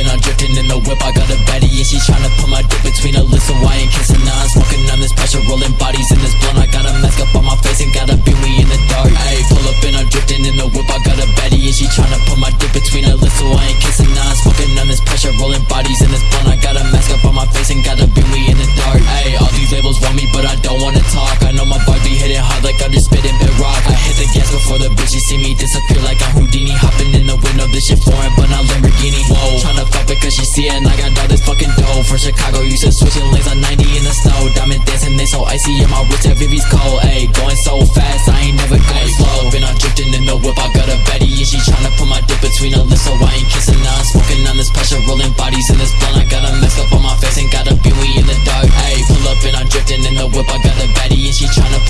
sipping, I'm drifting in the whip I got a baddie and she tryna put my dick between her lips. So I ain't kissing, now? I'm smoking on this pressure Rolling bodies in this blunt. I got a mask up on my face and gotta be me in the dark. Ayy, pull up and I'm drifting in the whip. I got a baddie and she tryna put my dick between her lips. So I ain't kissing, now. I'm smoking on this pressure Rolling bodies in this blunt. I got a mask up on my face and gotta be me in the dark. Ayy, all these labels want me but I don't wanna talk. I know my bars be hitting hard like I'm just spitting bit rock. I hit the gas before the bitches see me disappear like I'm Houdini Hopping in icy and I got all this fucking dough. From Chicago, used to switching lanes on 90 in the snow. Diamond dancing, they so icy and my wrist, everything's cold. Ayy, going so fast, I ain't never going slow. Been on drifting in the whip, I got a Betty And she tryna put my dick between her lips So I ain't kissing, now I'm smoking on this pressure Rolling bodies in this blunt, I got a mask up on my face Ain't got a beanie in the dark. Ayy, pull up and I'm drifting in the whip, I got